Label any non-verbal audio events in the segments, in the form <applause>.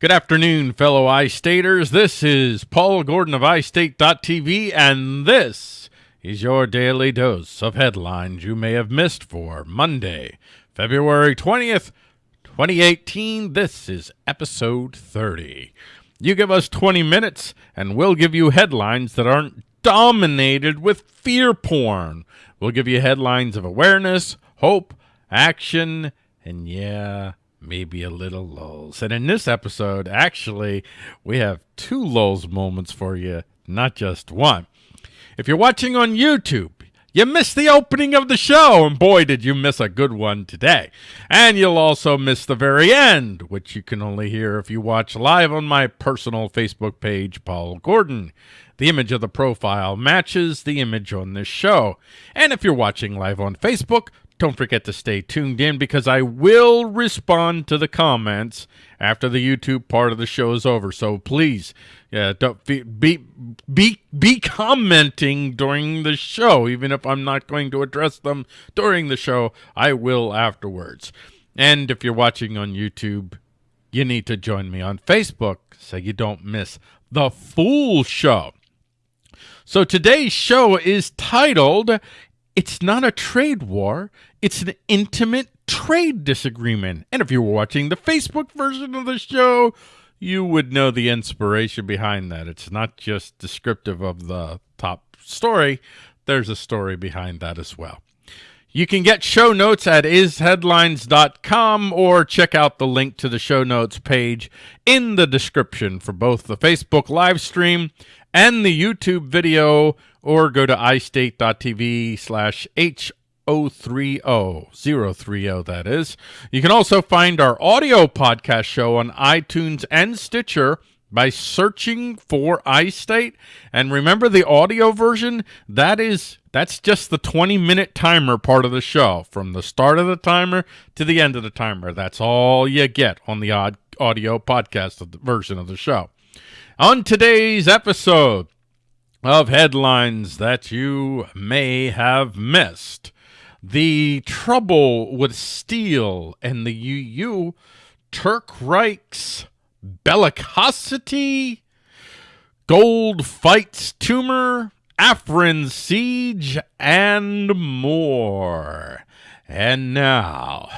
Good afternoon, fellow iStaters. This is Paul Gordon of iState.tv, and this is your daily dose of headlines you may have missed for Monday, February 20th, 2018. This is episode 30. You give us 20 minutes, and we'll give you headlines that aren't dominated with fear porn. We'll give you headlines of awareness, hope, action, and yeah, maybe a little lulls. And in this episode, actually, we have two lulls moments for you, not just one. If you're watching on YouTube, you missed the opening of the show, and boy, did you miss a good one today. And you'll also miss the very end, which you can only hear if you watch live on my personal Facebook page, Paul Gordon. The image of the profile matches the image on this show. And if you're watching live on Facebook, don't forget to stay tuned in because I will respond to the comments after the YouTube part of the show is over. So please, yeah, don't be be be, be commenting during the show, even if I'm not going to address them during the show. I will afterwards. And if you're watching on YouTube, you need to join me on Facebook so you don't miss the full show. So today's show is titled It's Not a Trade War, It's an Intimate Trade Disagreement. And if you were watching the Facebook version of the show, you would know the inspiration behind that. It's not just descriptive of the top story, there's a story behind that as well. You can get show notes at isheadlines.com or check out the link to the show notes page in the description for both the Facebook live stream and the YouTube video, or go to istate.tv slash H030, 030 that is. You can also find our audio podcast show on iTunes and Stitcher by searching for iState. And remember the audio version, that is that's just the 20 minute timer part of the show. From the start of the timer to the end of the timer. That's all you get on the audio podcast version of the show. On today's episode of headlines that you may have missed, the trouble with steel and the EU, Turk Reich's bellicosity, gold fights tumor, Afrin siege, and more. And now,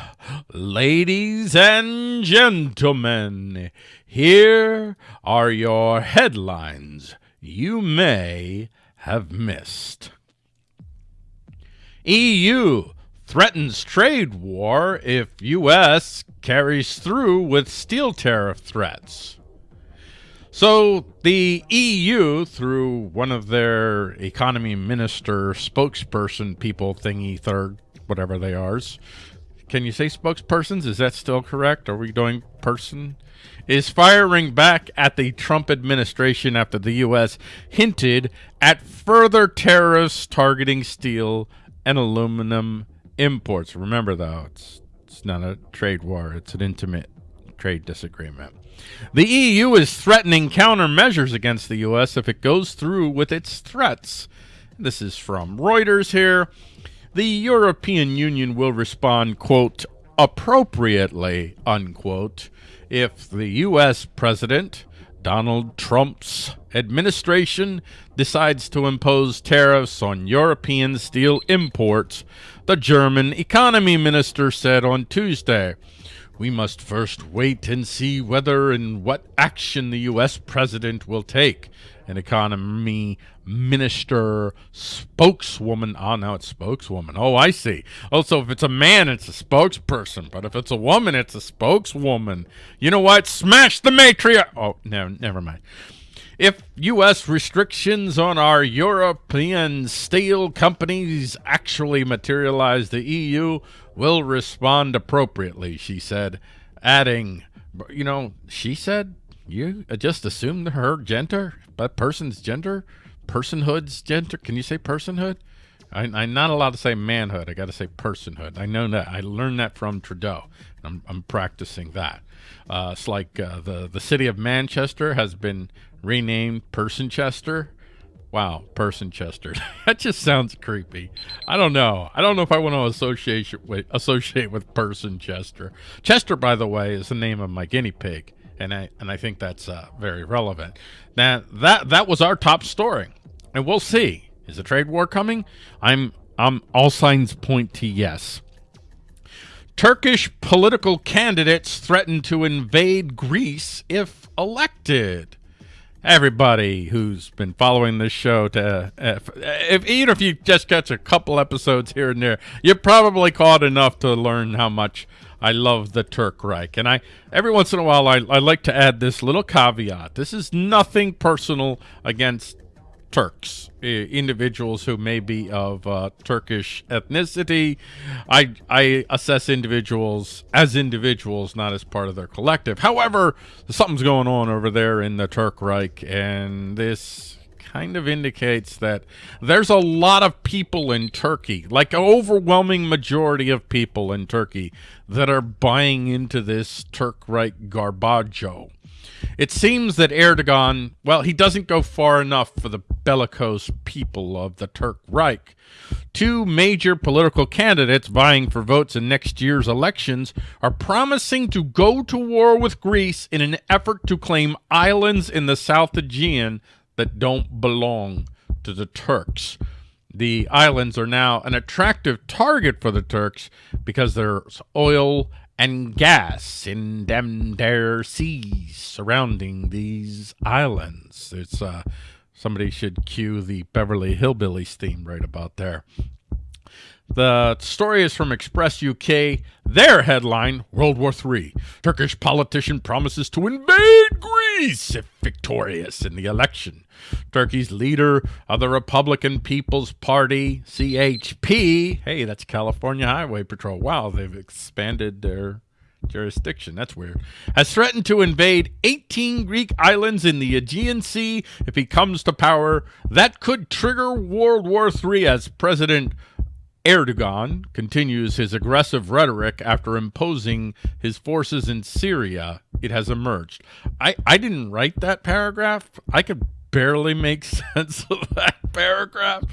ladies and gentlemen, here are your headlines you may have missed. EU threatens trade war if U.S. carries through with steel tariff threats. So the EU, through one of their economy minister spokesperson people thingy third, whatever they are, can you say spokespersons? Is that still correct? Are we doing person? Is firing back at the Trump administration after the U.S. hinted at further tariffs targeting steel and aluminum imports. Remember, though, it's, it's not a trade war. It's an intimate trade disagreement. The EU is threatening countermeasures against the U.S. if it goes through with its threats. This is from Reuters here. The European Union will respond, quote, appropriately, unquote, if the U.S. President Donald Trump's administration decides to impose tariffs on European steel imports, the German economy minister said on Tuesday. We must first wait and see whether and what action the U.S. president will take. An economy minister, spokeswoman. Oh, now it's spokeswoman. Oh, I see. Also, if it's a man, it's a spokesperson. But if it's a woman, it's a spokeswoman. You know what? Smash the matriarch. Oh, no, never mind. If U.S. restrictions on our European steel companies actually materialize, the EU will respond appropriately, she said, adding, you know, she said, you just assume her gender, but person's gender, personhood's gender. Can you say personhood? I, am not allowed to say manhood. I got to say personhood. I know that. I learned that from Trudeau. I'm, I'm practicing that. Uh, it's like uh, the the city of Manchester has been renamed Personchester. Wow, Personchester. <laughs> that just sounds creepy. I don't know. I don't know if I want to associate with associate with. Chester, by the way, is the name of my guinea pig. And I and I think that's uh, very relevant. Now that that was our top story, and we'll see. Is a trade war coming? I'm I'm all signs point to yes. Turkish political candidates threaten to invade Greece if elected. Everybody who's been following this show, to if, if even if you just catch a couple episodes here and there, you probably caught enough to learn how much I love the Turk Reich. And I every once in a while I, I like to add this little caveat. This is nothing personal against Turks, individuals who may be of uh, Turkish ethnicity. I, I assess individuals as individuals, not as part of their collective. However, something's going on over there in the Turk Reich, and this kind of indicates that there's a lot of people in Turkey, like overwhelming majority of people in Turkey, that are buying into this Turk Reich garbaggio. It seems that Erdogan, well, he doesn't go far enough for the bellicose people of the Turk Reich. Two major political candidates vying for votes in next year's elections are promising to go to war with Greece in an effort to claim islands in the South Aegean that don't belong to the Turks. The islands are now an attractive target for the Turks because there's oil and gas in them there seas surrounding these islands. It's uh, somebody should cue the Beverly Hillbillies theme right about there. The story is from Express UK. Their headline, World War III. Turkish politician promises to invade Greece if victorious in the election. Turkey's leader of the Republican People's Party, CHP, hey, that's California Highway Patrol. Wow, they've expanded their jurisdiction. That's weird. Has threatened to invade 18 Greek islands in the Aegean Sea if he comes to power. That could trigger World War III as President Erdogan continues his aggressive rhetoric after imposing his forces in Syria. It has emerged. I, I didn't write that paragraph. I could barely make <laughs> sense of that paragraph.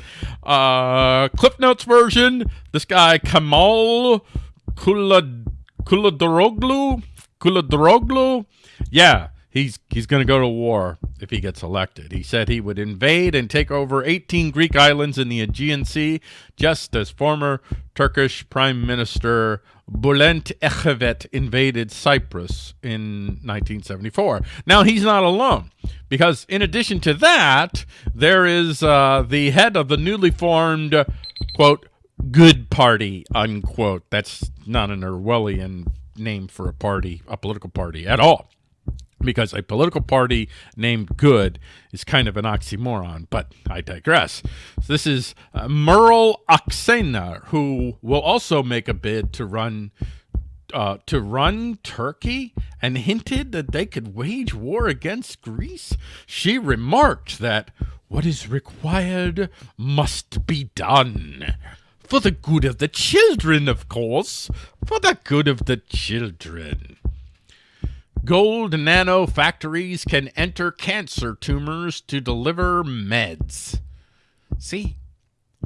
Uh, Cliff Notes version, this guy Kamal Kulad Kuladoroglu, Kuladoroglu, yeah, he's he's going to go to war if he gets elected. He said he would invade and take over 18 Greek islands in the Aegean Sea, just as former Turkish Prime Minister Bülent Ecevit invaded Cyprus in 1974. Now, he's not alone, because in addition to that, there is uh, the head of the newly formed, quote, good party, unquote. That's not an Orwellian name for a party, a political party at all because a political party named good is kind of an oxymoron, but I digress. So this is uh, Meral Akşener, who will also make a bid to run uh, to run Turkey and hinted that they could wage war against Greece. She remarked that what is required must be done. For the good of the children, of course. For the good of the children. Gold nano factories can enter cancer tumors to deliver meds. See,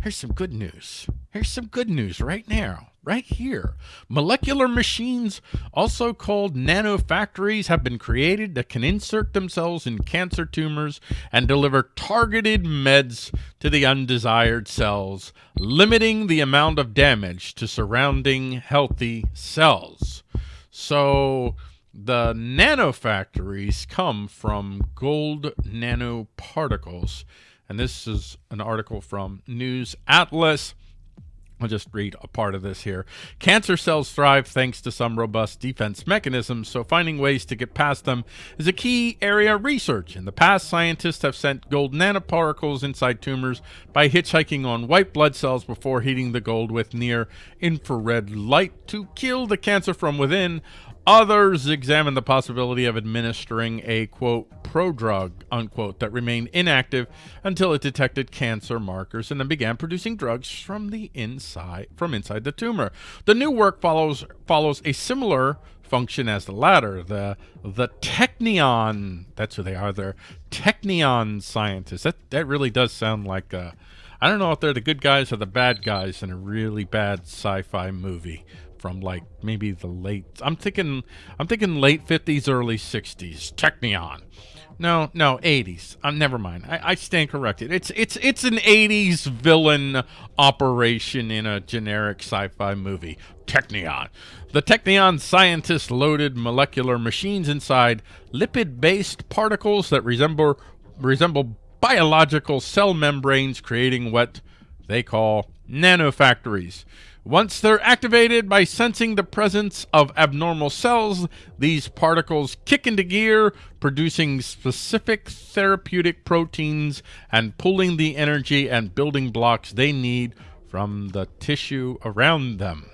here's some good news. Here's some good news right now, right here. Molecular machines, also called nanofactories, have been created that can insert themselves in cancer tumors and deliver targeted meds to the undesired cells, limiting the amount of damage to surrounding healthy cells. So, the nanofactories come from gold nanoparticles. And this is an article from News Atlas. I'll just read a part of this here. Cancer cells thrive thanks to some robust defense mechanisms, so finding ways to get past them is a key area of research. In the past, scientists have sent gold nanoparticles inside tumors by hitchhiking on white blood cells before heating the gold with near infrared light to kill the cancer from within. Others examined the possibility of administering a, quote, prodrug, unquote, that remained inactive until it detected cancer markers and then began producing drugs from the inside from inside the tumor. The new work follows follows a similar function as the latter. The the Technion, that's who they are. They're Technion scientists. That that really does sound like a, I don't know if they're the good guys or the bad guys in a really bad sci-fi movie from like maybe the late. I'm thinking I'm thinking late 50s, early 60s. Technion. No, no, 80s. Um, never mind. I, I stand corrected. It's it's it's an 80s villain operation in a generic sci-fi movie. Technion. The Technion scientists loaded molecular machines inside lipid-based particles that resemble resemble biological cell membranes, creating what they call nanofactories. Once they're activated by sensing the presence of abnormal cells, these particles kick into gear, producing specific therapeutic proteins and pulling the energy and building blocks they need from the tissue around them.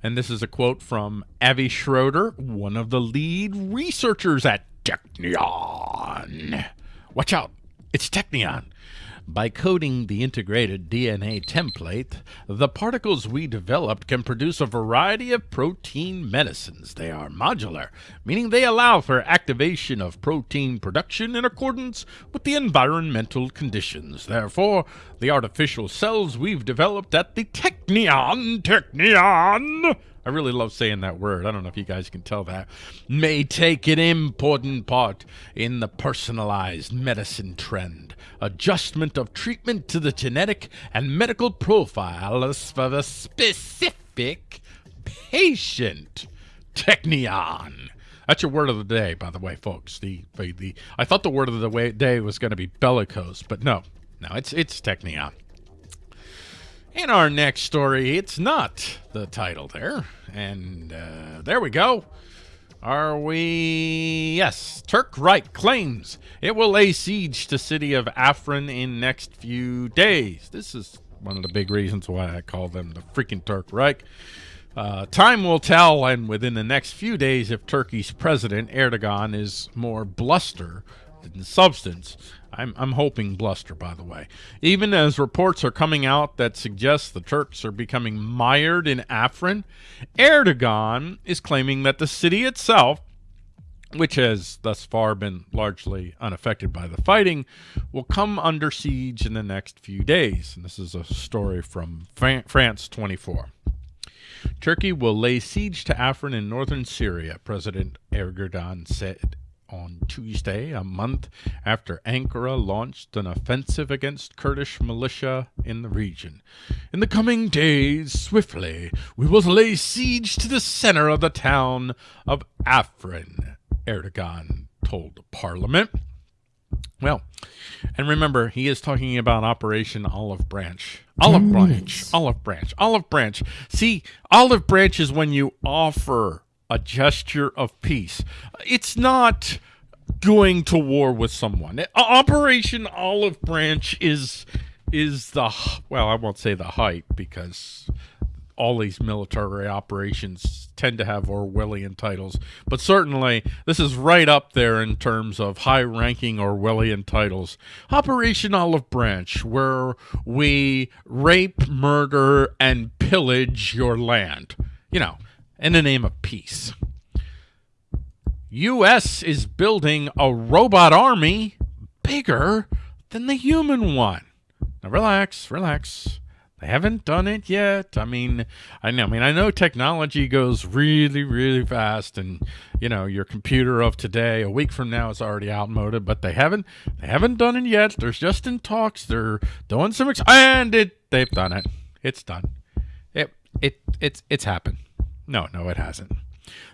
And this is a quote from Avi Schroeder, one of the lead researchers at Technion. Watch out, it's Technion. By coding the integrated DNA template, the particles we developed can produce a variety of protein medicines. They are modular, meaning they allow for activation of protein production in accordance with the environmental conditions. Therefore, the artificial cells we've developed at the Technion, Technion, I really love saying that word. I don't know if you guys can tell that. May take an important part in the personalized medicine trend. Adjustment of treatment to the genetic and medical profiles of a specific patient. Technion. That's your word of the day, by the way, folks. The, the, the I thought the word of the day was going to be bellicose, but no, no, it's it's Technion. In our next story, it's not the title there. And uh, there we go. Are we? Yes. Turk Reich claims it will lay siege to city of Afrin in next few days. This is one of the big reasons why I call them the freaking Turk Reich. Uh, time will tell, and within the next few days, if Turkey's president Erdogan is more bluster than substance. I'm, I'm hoping bluster, by the way. Even as reports are coming out that suggest the Turks are becoming mired in Afrin, Erdogan is claiming that the city itself, which has thus far been largely unaffected by the fighting, will come under siege in the next few days. And this is a story from France 24. Turkey will lay siege to Afrin in northern Syria, President Erdogan said on Tuesday, a month after Ankara launched an offensive against Kurdish militia in the region. In the coming days, swiftly, we will lay siege to the center of the town of Afrin, Erdogan told Parliament. Well, and remember, he is talking about Operation Olive Branch. Olive Branch, Olive Branch, Olive Branch. See, Olive Branch is when you offer a gesture of peace. It's not going to war with someone. Operation Olive Branch is is the well, I won't say the height because all these military operations tend to have Orwellian titles, but certainly this is right up there in terms of high-ranking Orwellian titles. Operation Olive Branch, where we rape, murder, and pillage your land. You know, in the name of peace. U.S. is building a robot army bigger than the human one. Now relax, relax. They haven't done it yet. I mean, I know. I mean, I know technology goes really, really fast, and you know, your computer of today, a week from now, is already outmoded. But they haven't, they haven't done it yet. There's just in talks. They're doing some, and it, they've done it. It's done. It, it, it's, it's happened. No, no, it hasn't.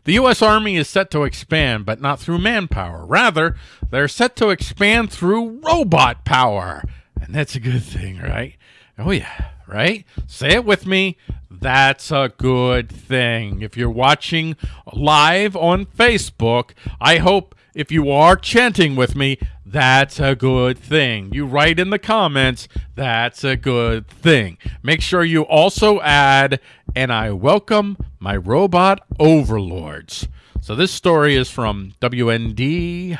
The U.S. Army is set to expand, but not through manpower. Rather, they're set to expand through robot power. And that's a good thing, right? Oh, yeah, right? Say it with me. That's a good thing. If you're watching live on Facebook, I hope if you are chanting with me, that's a good thing. You write in the comments, that's a good thing. Make sure you also add, and I welcome my robot overlords. So this story is from WND.com.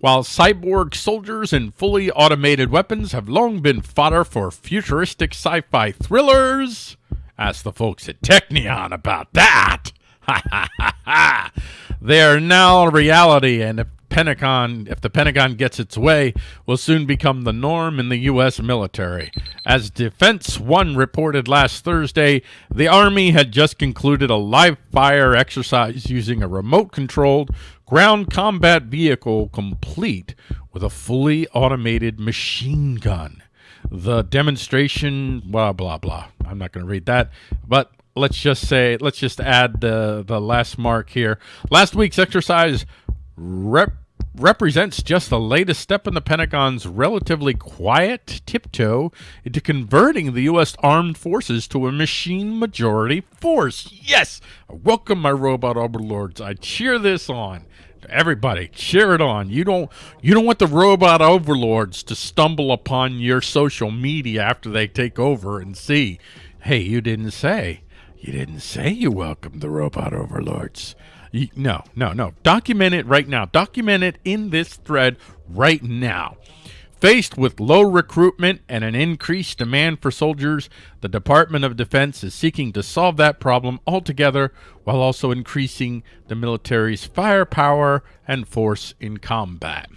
While cyborg soldiers and fully automated weapons have long been fodder for futuristic sci-fi thrillers, ask the folks at Technion about that. <laughs> Ha ha ha ha! They are now reality, and Pentagon, if the Pentagon gets its way, will soon become the norm in the U.S. military. As Defense One reported last Thursday, the Army had just concluded a live fire exercise using a remote controlled ground combat vehicle complete with a fully automated machine gun. The demonstration, blah, blah, blah. I'm not going to read that, but let's just say, let's just add the, the last mark here. Last week's exercise rep represents just the latest step in the Pentagon's relatively quiet tiptoe into converting the U.S. armed forces to a machine majority force. Yes! I welcome, my robot overlords. I cheer this on. Everybody, cheer it on. You don't you don't want the robot overlords to stumble upon your social media after they take over and see, hey, you didn't say. You didn't say you welcomed the robot overlords. No, no, no. Document it right now. Document it in this thread right now. Faced with low recruitment and an increased demand for soldiers, the Department of Defense is seeking to solve that problem altogether while also increasing the military's firepower and force in combat.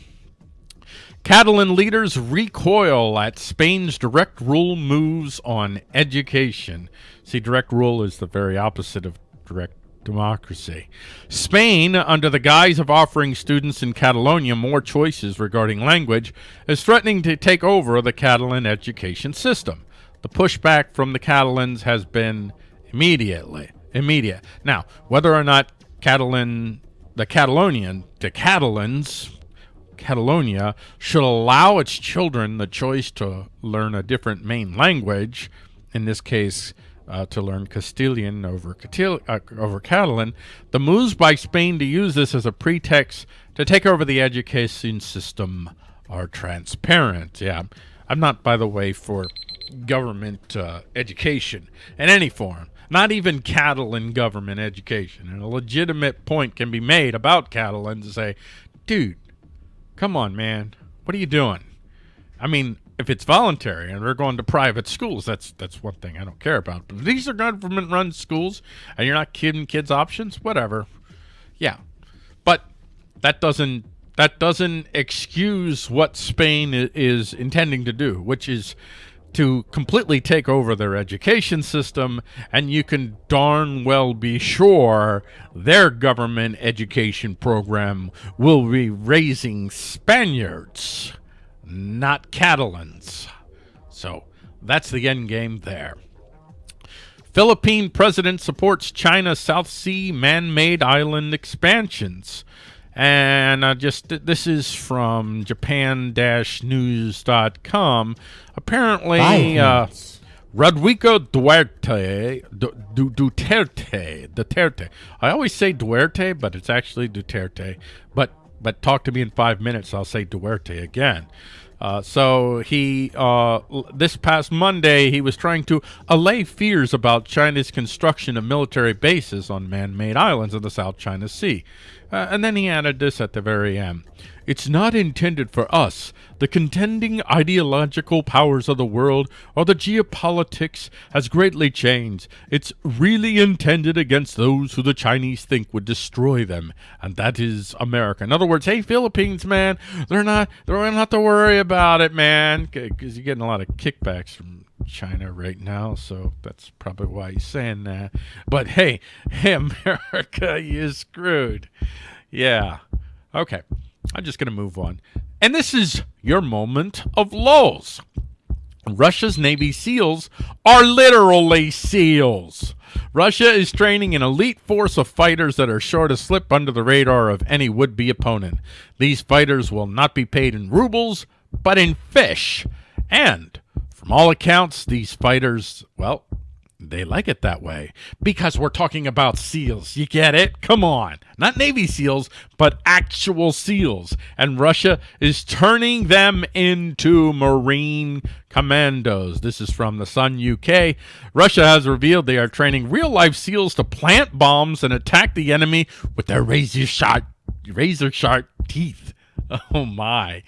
Catalan leaders recoil at Spain's direct rule moves on education. See, direct rule is the very opposite of direct democracy. Spain, under the guise of offering students in Catalonia more choices regarding language, is threatening to take over the Catalan education system. The pushback from the Catalans has been immediately immediate. Now, whether or not Catalan, the Catalonian, the Catalans, Catalonia should allow its children the choice to learn a different main language, in this case, uh, to learn Castilian over, Catil uh, over Catalan, the moves by Spain to use this as a pretext to take over the education system are transparent. Yeah, I'm not, by the way, for government uh, education in any form, not even Catalan government education. And a legitimate point can be made about Catalan to say, dude, come on, man, what are you doing? I mean, if it's voluntary and they're going to private schools, that's that's one thing I don't care about. But these are government-run schools and you're not giving kids options, whatever. Yeah, but that doesn't that doesn't excuse what Spain is intending to do, which is to completely take over their education system, and you can darn well be sure their government education program will be raising Spaniards not Catalans. So that's the end game there. Philippine president supports China South Sea man-made island expansions. And uh, just this is from Japan-news.com. Apparently, uh, Rodrigo Duarte, du, du, Duterte, Duterte. I always say Duarte, but it's actually Duterte. But but talk to me in five minutes, I'll say Duarte again. Uh, so he, uh, this past Monday, he was trying to allay fears about China's construction of military bases on man-made islands in the South China Sea. Uh, and then he added this at the very end. It's not intended for us, the contending ideological powers of the world, or the geopolitics has greatly changed. It's really intended against those who the Chinese think would destroy them, and that is America. In other words, hey, Philippines, man, they're not, they're not to worry about it, man, because you're getting a lot of kickbacks from China right now, so that's probably why he's saying that. But hey, hey, <laughs> America, you're screwed. Yeah. Okay. I'm just going to move on. And this is your moment of lulls. Russia's Navy SEALs are literally SEALs. Russia is training an elite force of fighters that are sure to slip under the radar of any would-be opponent. These fighters will not be paid in rubles, but in fish. And, from all accounts, these fighters, well, they like it that way because we're talking about seals. You get it? Come on. Not Navy SEALs, but actual SEALs. And Russia is turning them into Marine commandos. This is from the Sun UK. Russia has revealed they are training real life SEALs to plant bombs and attack the enemy with their razor sharp, razor sharp teeth. <laughs> Oh my.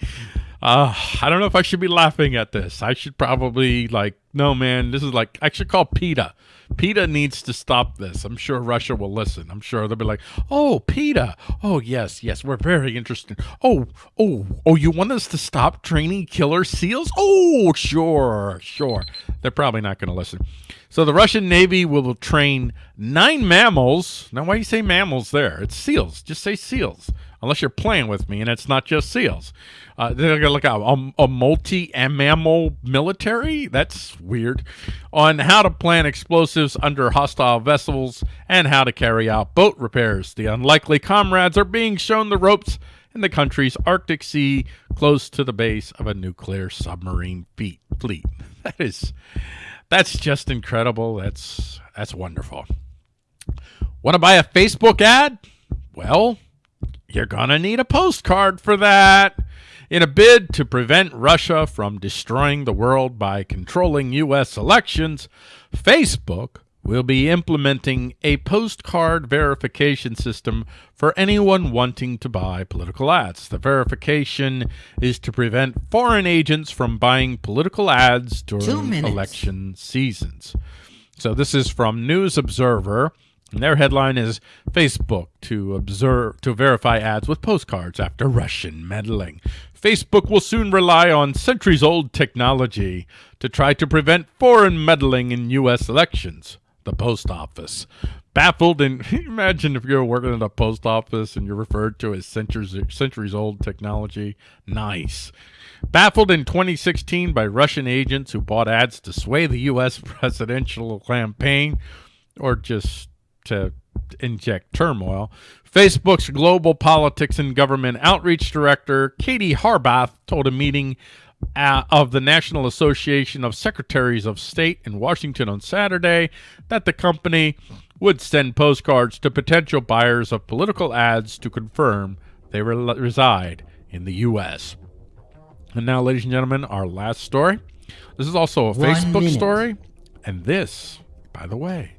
Uh, I don't know if I should be laughing at this. I should probably like no, man, this is like I should call PETA. PETA needs to stop this. I'm sure Russia will listen. I'm sure they'll be like, "Oh, PETA. Oh, yes, yes, we're very interested. Oh, oh, oh, you want us to stop training killer seals? Oh, sure, sure." They're probably not going to listen. So the Russian Navy will train nine mammals. Now, why do you say mammals there? It's seals. Just say seals unless you're playing with me and it's not just SEALs. Uh, they're going to look at a, a multi-mammal military. That's weird. On how to plant explosives under hostile vessels and how to carry out boat repairs. The unlikely comrades are being shown the ropes in the country's Arctic Sea, close to the base of a nuclear submarine fleet. <laughs> That is, that's just incredible. That's that's wonderful. Want to buy a Facebook ad? Well, you're going to need a postcard for that. In a bid to prevent Russia from destroying the world by controlling U.S. elections, Facebook will be implementing a postcard verification system for anyone wanting to buy political ads. The verification is to prevent foreign agents from buying political ads during election seasons. So this is from News Observer. And their headline is Facebook to observe to verify ads with postcards after Russian meddling. Facebook will soon rely on centuries-old technology to try to prevent foreign meddling in U.S. elections. The post office. Baffled and <laughs> imagine if you're working at a post office and you're referred to as centuries, centuries old technology. Nice. Baffled in 2016 by Russian agents who bought ads to sway the U.S. <laughs> presidential campaign or just to inject turmoil. Facebook's global politics and government outreach director, Katie Harbath, told a meeting uh, of the National Association of Secretaries of State in Washington on Saturday that the company would send postcards to potential buyers of political ads to confirm they re reside in the U.S. And now, ladies and gentlemen, our last story. This is also a One Facebook minute. story. And this, by the way,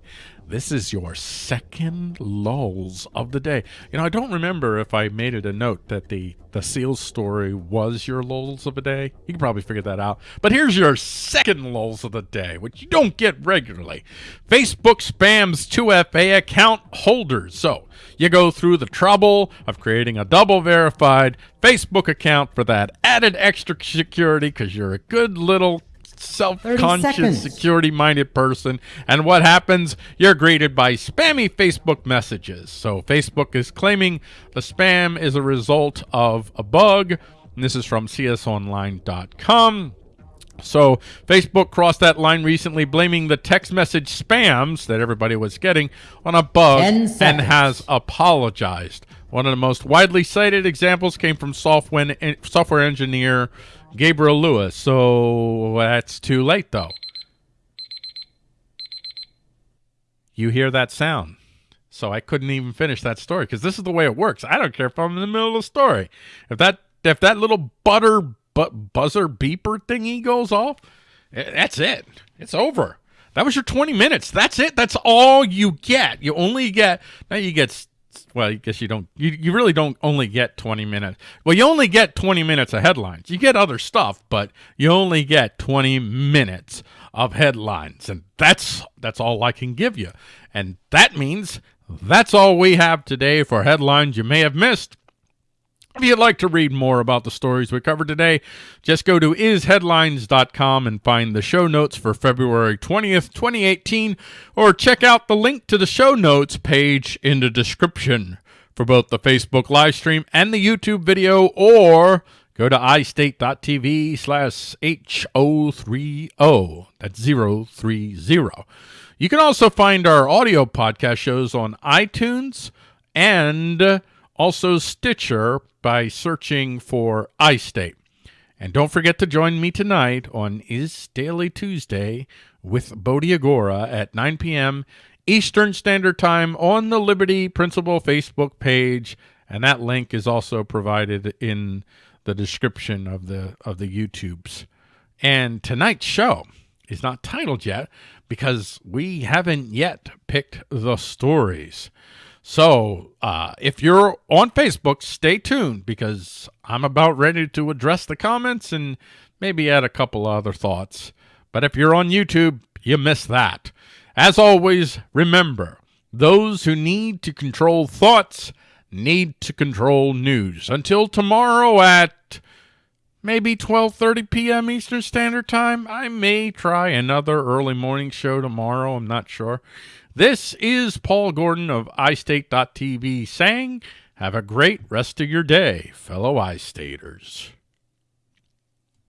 this is your second lulls of the day. You know, I don't remember if I made it a note that the the seals story was your lulls of the day. You can probably figure that out. But here's your second lulls of the day, which you don't get regularly. Facebook spams 2FA account holders. So you go through the trouble of creating a double verified Facebook account for that added extra security because you're a good little self-conscious, security-minded person. And what happens? You're greeted by spammy Facebook messages. So Facebook is claiming the spam is a result of a bug. And this is from csonline.com. So Facebook crossed that line recently, blaming the text message spams that everybody was getting on a bug and has apologized. One of the most widely cited examples came from software, software engineer Gabriel Lewis. So that's too late, though. You hear that sound. So I couldn't even finish that story because this is the way it works. I don't care if I'm in the middle of the story. If that if that little butter bu- buzzer beeper thingy goes off, eh, that's it. It's over. That was your 20 minutes. That's it. That's all you get. You only get now you get well, I guess you don't, you, you really don't only get 20 minutes. Well, you only get 20 minutes of headlines. You get other stuff, but you only get 20 minutes of headlines. And that's, that's all I can give you. And that means that's all we have today for headlines you may have missed. If you'd like to read more about the stories we covered today, just go to isheadlines.com and find the show notes for February 20th, 2018, or check out the link to the show notes page in the description for both the Facebook live stream and the YouTube video, or go to istate.tv slash H030. That's 030. You can also find our audio podcast shows on iTunes and also Stitcher by searching for iState. And don't forget to join me tonight on Is Daily Tuesday with Bodhi Agora at 9 p.m. Eastern Standard Time on the Liberty Principle Facebook page. And that link is also provided in the description of the of the YouTubes. And tonight's show is not titled yet because we haven't yet picked the stories. So uh, if you're on Facebook, stay tuned because I'm about ready to address the comments and maybe add a couple other thoughts. But if you're on YouTube, you miss that. As always, remember those who need to control thoughts need to control news. Until tomorrow at maybe 12:30 p.m. Eastern Standard Time, I may try another early morning show tomorrow, I'm not sure. This is Paul Gordon of iState.tv saying, have a great rest of your day, fellow iStaters.